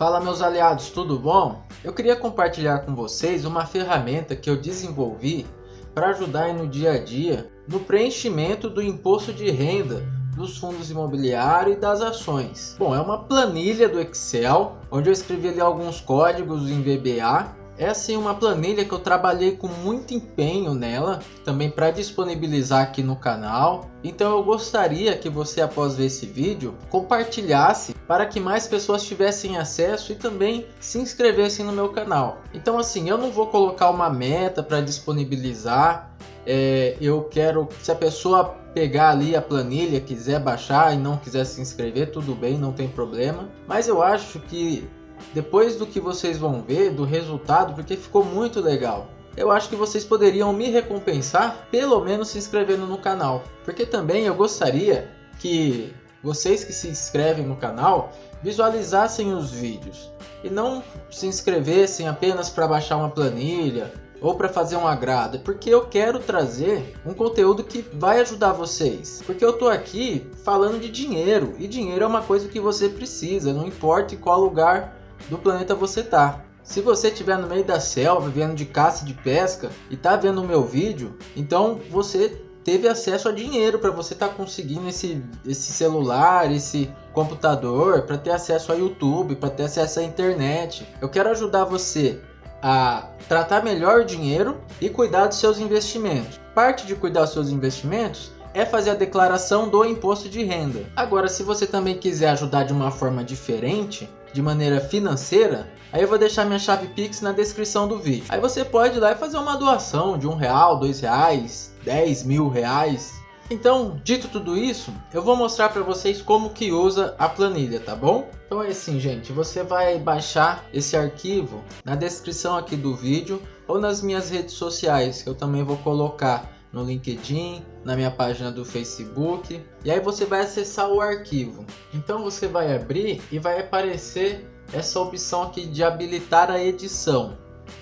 Fala meus aliados, tudo bom? Eu queria compartilhar com vocês uma ferramenta que eu desenvolvi para ajudar no dia a dia no preenchimento do imposto de renda dos fundos imobiliários e das ações. Bom, é uma planilha do Excel, onde eu escrevi ali alguns códigos em VBA é assim uma planilha que eu trabalhei com muito empenho nela, também para disponibilizar aqui no canal. Então eu gostaria que você após ver esse vídeo, compartilhasse para que mais pessoas tivessem acesso e também se inscrevessem no meu canal. Então assim, eu não vou colocar uma meta para disponibilizar, é, eu quero, se a pessoa pegar ali a planilha, quiser baixar e não quiser se inscrever, tudo bem, não tem problema. Mas eu acho que depois do que vocês vão ver, do resultado, porque ficou muito legal. Eu acho que vocês poderiam me recompensar, pelo menos se inscrevendo no canal. Porque também eu gostaria que vocês que se inscrevem no canal visualizassem os vídeos e não se inscrevessem apenas para baixar uma planilha ou para fazer um agrado, porque eu quero trazer um conteúdo que vai ajudar vocês. Porque eu tô aqui falando de dinheiro e dinheiro é uma coisa que você precisa, não importa em qual lugar do planeta você tá. Se você estiver no meio da selva, vendo de caça e de pesca e tá vendo o meu vídeo, então você teve acesso a dinheiro para você estar tá conseguindo esse, esse celular, esse computador, para ter acesso a YouTube, para ter acesso à internet. Eu quero ajudar você a tratar melhor o dinheiro e cuidar dos seus investimentos. Parte de cuidar dos seus investimentos é fazer a declaração do imposto de renda. Agora, se você também quiser ajudar de uma forma diferente, de maneira financeira, aí eu vou deixar minha chave Pix na descrição do vídeo. Aí você pode ir lá e fazer uma doação de um real, dois reais, dez mil reais. Então, dito tudo isso, eu vou mostrar para vocês como que usa a planilha, tá bom? Então é assim, gente, você vai baixar esse arquivo na descrição aqui do vídeo ou nas minhas redes sociais, que eu também vou colocar no LinkedIn, na minha página do Facebook. E aí você vai acessar o arquivo. Então você vai abrir e vai aparecer essa opção aqui de habilitar a edição.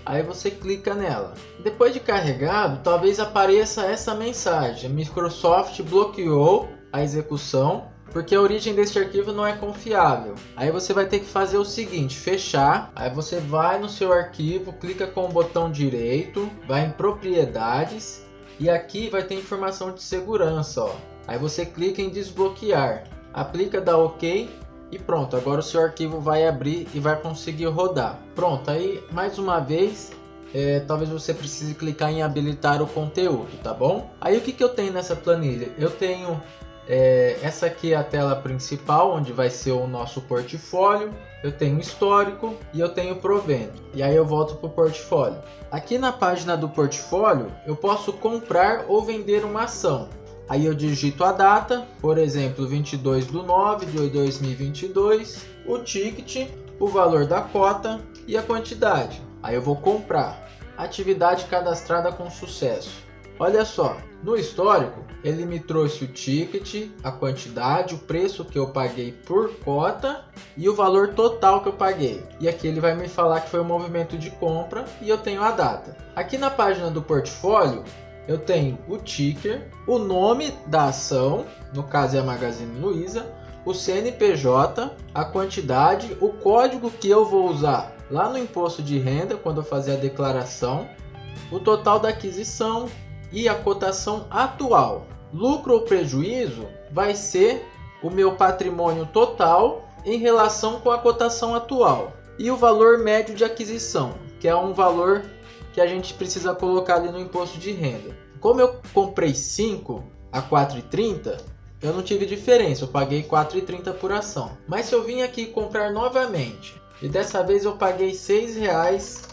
Aí você clica nela. Depois de carregado, talvez apareça essa mensagem. Microsoft bloqueou a execução porque a origem deste arquivo não é confiável. Aí você vai ter que fazer o seguinte, fechar, aí você vai no seu arquivo, clica com o botão direito, vai em propriedades e aqui vai ter informação de segurança, ó. Aí você clica em desbloquear, aplica, dá OK e pronto. Agora o seu arquivo vai abrir e vai conseguir rodar. Pronto, aí mais uma vez, é, talvez você precise clicar em habilitar o conteúdo, tá bom? Aí o que, que eu tenho nessa planilha? Eu tenho é, essa aqui é a tela principal, onde vai ser o nosso portfólio. Eu tenho histórico e eu tenho provento. E aí eu volto para o portfólio. Aqui na página do portfólio, eu posso comprar ou vender uma ação. Aí eu digito a data, por exemplo, 22 de 9 de 2022, o ticket, o valor da cota e a quantidade. Aí eu vou comprar. Atividade cadastrada com sucesso. Olha só, no histórico, ele me trouxe o ticket, a quantidade, o preço que eu paguei por cota e o valor total que eu paguei. E aqui ele vai me falar que foi um movimento de compra e eu tenho a data. Aqui na página do portfólio, eu tenho o ticker, o nome da ação, no caso é a Magazine Luiza, o CNPJ, a quantidade, o código que eu vou usar lá no imposto de renda quando eu fazer a declaração, o total da aquisição, e a cotação atual. Lucro ou prejuízo vai ser o meu patrimônio total em relação com a cotação atual. E o valor médio de aquisição, que é um valor que a gente precisa colocar ali no imposto de renda. Como eu comprei 5 a 4,30, eu não tive diferença, eu paguei 4,30 por ação. Mas se eu vim aqui comprar novamente, e dessa vez eu paguei R$ 6,00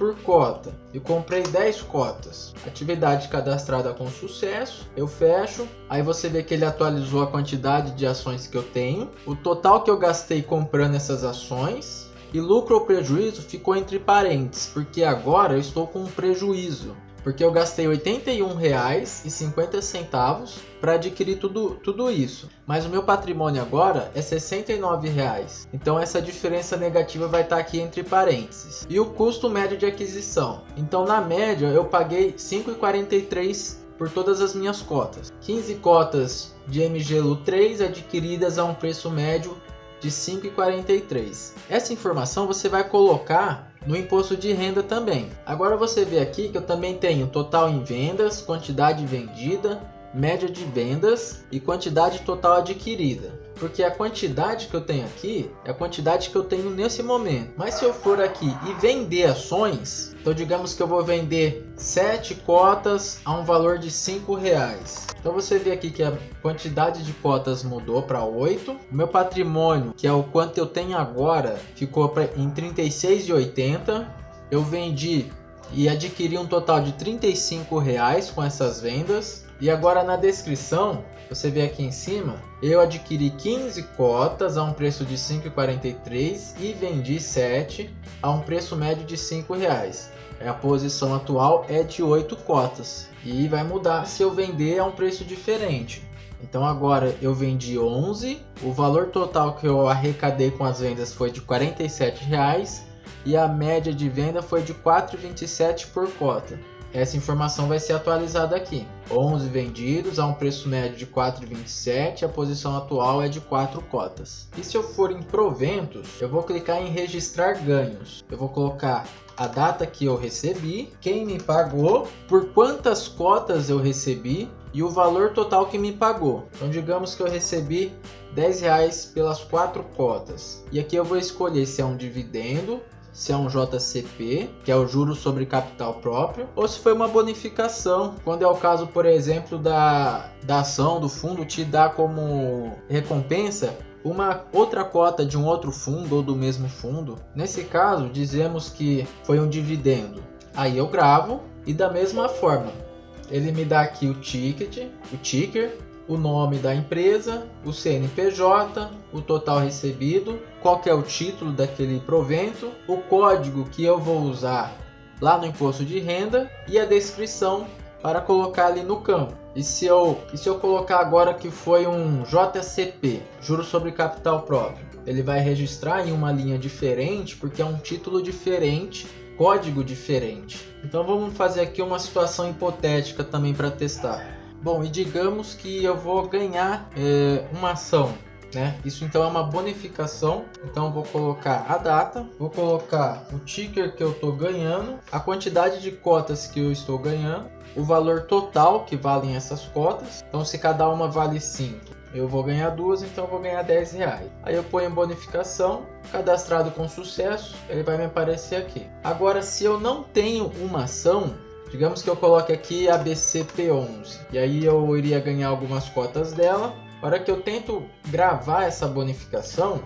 por cota. Eu comprei 10 cotas. Atividade cadastrada com sucesso. Eu fecho. Aí você vê que ele atualizou a quantidade de ações que eu tenho. O total que eu gastei comprando essas ações. E lucro ou prejuízo ficou entre parênteses, porque agora eu estou com um prejuízo porque eu gastei R$ 81,50 para adquirir tudo, tudo isso. Mas o meu patrimônio agora é R$ 69,00. Então essa diferença negativa vai estar tá aqui entre parênteses. E o custo médio de aquisição. Então na média eu paguei R$ 5,43 por todas as minhas cotas. 15 cotas de MGLU 3 adquiridas a um preço médio de 5,43. Essa informação você vai colocar no imposto de renda também. Agora você vê aqui que eu também tenho total em vendas, quantidade vendida, média de vendas e quantidade total adquirida. Porque a quantidade que eu tenho aqui é a quantidade que eu tenho nesse momento. Mas se eu for aqui e vender ações, então digamos que eu vou vender 7 cotas a um valor de 5 reais. Então você vê aqui que a quantidade de cotas mudou para 8. O meu patrimônio, que é o quanto eu tenho agora, ficou em 36,80. Eu vendi e adquiri um total de 35 reais com essas vendas. E agora na descrição, você vê aqui em cima, eu adquiri 15 cotas a um preço de 5,43 e vendi 7 a um preço médio de 5 reais. A posição atual é de 8 cotas e vai mudar se eu vender a um preço diferente. Então agora eu vendi 11, o valor total que eu arrecadei com as vendas foi de 47 reais, e a média de venda foi de 4,27 por cota. Essa informação vai ser atualizada aqui. 11 vendidos a um preço médio de 4,27, a posição atual é de 4 cotas. E se eu for em proventos, eu vou clicar em registrar ganhos. Eu vou colocar a data que eu recebi, quem me pagou, por quantas cotas eu recebi e o valor total que me pagou. Então digamos que eu recebi 10 reais pelas quatro cotas. E aqui eu vou escolher se é um dividendo, se é um JCP, que é o juro sobre capital próprio, ou se foi uma bonificação, quando é o caso, por exemplo, da, da ação do fundo te dá como recompensa uma outra cota de um outro fundo ou do mesmo fundo. Nesse caso, dizemos que foi um dividendo. Aí eu gravo e da mesma forma, ele me dá aqui o ticket, o ticker, o nome da empresa, o CNPJ, o total recebido, qual é o título daquele provento, o código que eu vou usar lá no imposto de renda e a descrição para colocar ali no campo. E se eu, e se eu colocar agora que foi um JCP, Juro sobre Capital Próprio, ele vai registrar em uma linha diferente porque é um título diferente, código diferente. Então vamos fazer aqui uma situação hipotética também para testar. Bom, e digamos que eu vou ganhar é, uma ação, né? Isso então é uma bonificação. Então vou colocar a data, vou colocar o ticker que eu estou ganhando, a quantidade de cotas que eu estou ganhando, o valor total que valem essas cotas. Então se cada uma vale 5, eu vou ganhar duas, então vou ganhar 10 reais. Aí eu ponho bonificação, cadastrado com sucesso, ele vai me aparecer aqui. Agora, se eu não tenho uma ação, Digamos que eu coloque aqui a BCP11 e aí eu iria ganhar algumas cotas dela. A hora que eu tento gravar essa bonificação,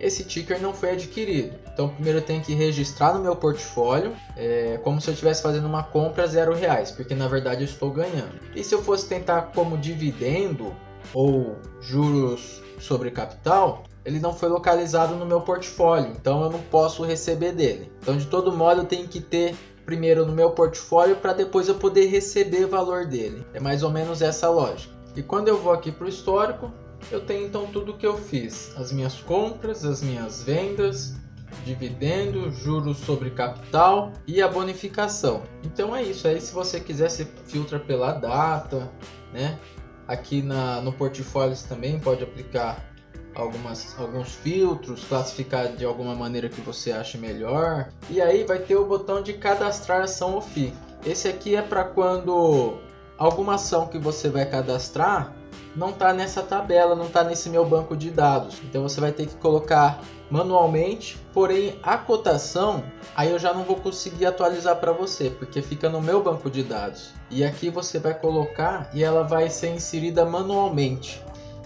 esse ticker não foi adquirido. Então primeiro eu tenho que registrar no meu portfólio, é, como se eu estivesse fazendo uma compra zero reais, porque na verdade eu estou ganhando. E se eu fosse tentar como dividendo ou juros sobre capital, ele não foi localizado no meu portfólio, então eu não posso receber dele. Então de todo modo eu tenho que ter primeiro no meu portfólio para depois eu poder receber valor dele. É mais ou menos essa lógica. E quando eu vou aqui para o histórico, eu tenho então tudo que eu fiz, as minhas compras, as minhas vendas, dividendo, juros sobre capital e a bonificação. Então é isso. Aí se você quiser você filtra pela data, né? Aqui na, no portfólio também pode aplicar algumas, alguns filtros, classificar de alguma maneira que você ache melhor. E aí vai ter o botão de cadastrar ação ou FII. Esse aqui é para quando alguma ação que você vai cadastrar não está nessa tabela, não está nesse meu banco de dados. Então você vai ter que colocar manualmente, porém a cotação aí eu já não vou conseguir atualizar para você, porque fica no meu banco de dados. E aqui você vai colocar e ela vai ser inserida manualmente.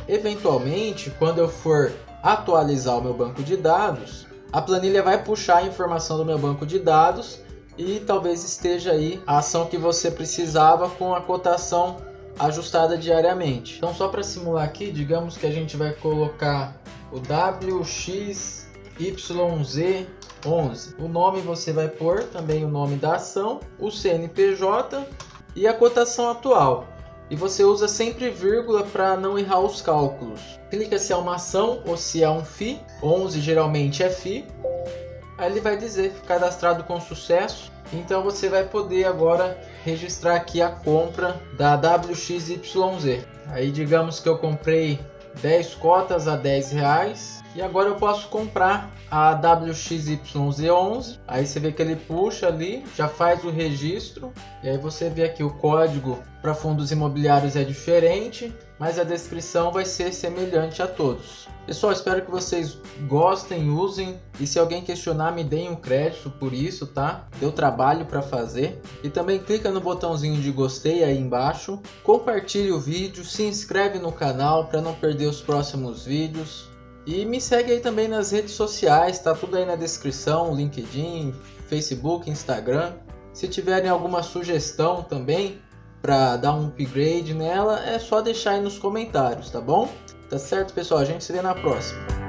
Eventualmente, quando eu for atualizar o meu banco de dados, a planilha vai puxar a informação do meu banco de dados e talvez esteja aí a ação que você precisava com a cotação ajustada diariamente. Então só para simular aqui, digamos que a gente vai colocar o WXYZ11. O nome você vai pôr também o nome da ação, o CNPJ e a cotação atual e você usa sempre vírgula para não errar os cálculos. Clica se é uma ação ou se é um FI, 11 geralmente é FI, aí ele vai dizer cadastrado com sucesso, então você vai poder agora registrar aqui a compra da WXYZ. Aí digamos que eu comprei 10 cotas a 10 reais. E agora eu posso comprar a WXYZ11. Aí você vê que ele puxa ali, já faz o registro. E aí você vê aqui o código para fundos imobiliários é diferente, mas a descrição vai ser semelhante a todos. Pessoal, espero que vocês gostem, usem e se alguém questionar, me deem um crédito por isso, tá? Deu trabalho para fazer. E também clica no botãozinho de gostei aí embaixo, compartilhe o vídeo, se inscreve no canal para não perder os próximos vídeos. E me segue aí também nas redes sociais, tá tudo aí na descrição, LinkedIn, Facebook, Instagram. Se tiverem alguma sugestão também para dar um upgrade nela, é só deixar aí nos comentários, tá bom? Tá certo, pessoal? A gente se vê na próxima.